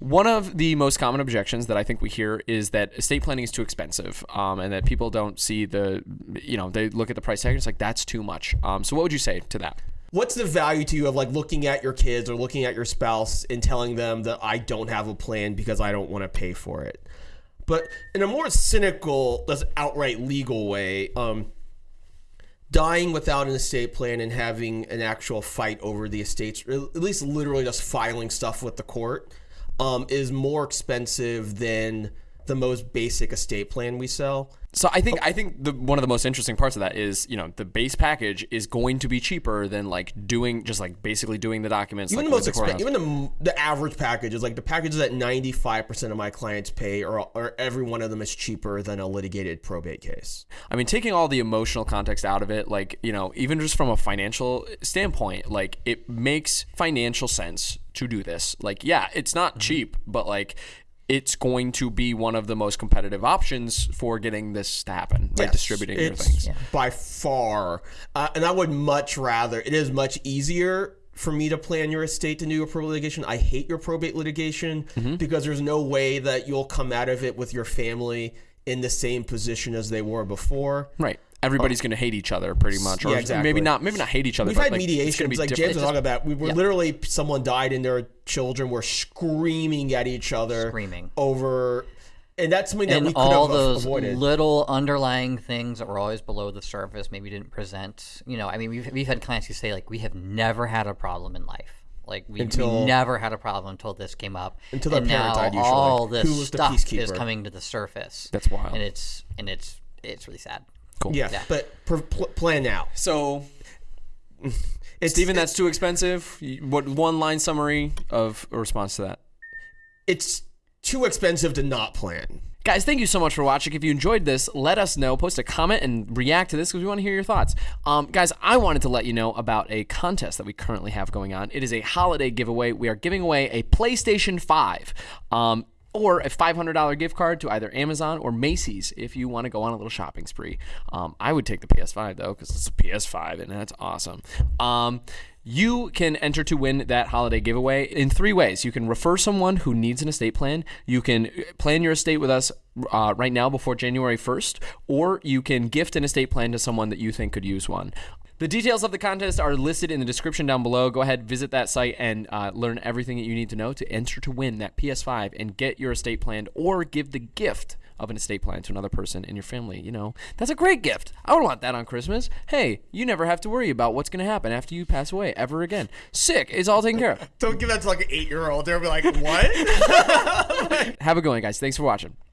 One of the most common objections that I think we hear is that estate planning is too expensive, um, and that people don't see the, you know, they look at the price tag and it's like that's too much. Um, so what would you say to that? What's the value to you of like looking at your kids or looking at your spouse and telling them that I don't have a plan because I don't want to pay for it? But in a more cynical, less outright legal way, um, dying without an estate plan and having an actual fight over the estates, or at least literally just filing stuff with the court, um, is more expensive than the most basic estate plan we sell. So I think oh. I think the one of the most interesting parts of that is you know the base package is going to be cheaper than like doing just like basically doing the documents. Even like, the most expensive, even the, the average package is like the packages that 95% of my clients pay, or, or every one of them is cheaper than a litigated probate case. I mean, taking all the emotional context out of it, like, you know, even just from a financial standpoint, like, it makes financial sense to do this. Like, yeah, it's not mm-hmm. cheap, but like, it's going to be one of the most competitive options for getting this to happen, right? Yes, Distributing your things. by far, uh, and I would much rather. It is much easier for me to plan your estate to do your probate litigation. I hate your probate litigation Mm-hmm. because there's no way that you'll come out of it with your family in the same position as they were before. Right. Everybody's uh, going to hate each other pretty much, or Yeah, exactly. maybe not. Maybe not hate each other. We've but had like, it's mediations, be like. James was talking about. We were literally someone died and their children were screaming at each other, Screaming. over, and that's something that we and could all have those avoided. little underlying things that were always below the surface maybe didn't present you know i mean we've, we've had clients who say like we have never had a problem in life like we, Until- we never had a problem until this came up Until their and parent now died, usually. all this Who was the stuff is coming to the surface That's wild. and it's and it's it's really sad cool. yeah, Yeah. but per, pl- plan now. So, It's, Steven, that's too expensive. What one line summary of a response to that? it's too expensive to not plan. Guys, thank you so much for watching. If you enjoyed this, let us know. Post a comment and react to this because we want to hear your thoughts. Um, guys, I wanted to let you know about a contest that we currently have going on. It is a holiday giveaway. We are giving away a PlayStation 5. Um, or a $500 gift card to either Amazon or Macy's if you want to go on a little shopping spree. Um, I would take the PS5 though because it's a PS5 and that's awesome. Um, you can enter to win that holiday giveaway in three ways. You can refer someone who needs an estate plan. You can plan your estate with us uh, right now before January 1st, or you can gift an estate plan to someone that you think could use one. The details of the contest are listed in the description down below. Go ahead, visit that site, and uh, learn everything that you need to know to enter to win that PS5 and get your estate planned or give the gift of an estate plan to another person in your family. You know, that's a great gift. I would want that on Christmas. Hey, you never have to worry about what's going to happen after you pass away ever again. Sick. It's all taken care of. Don't give that to like an eight year old. They'll be like, what? Have a good one, guys. Thanks for watching.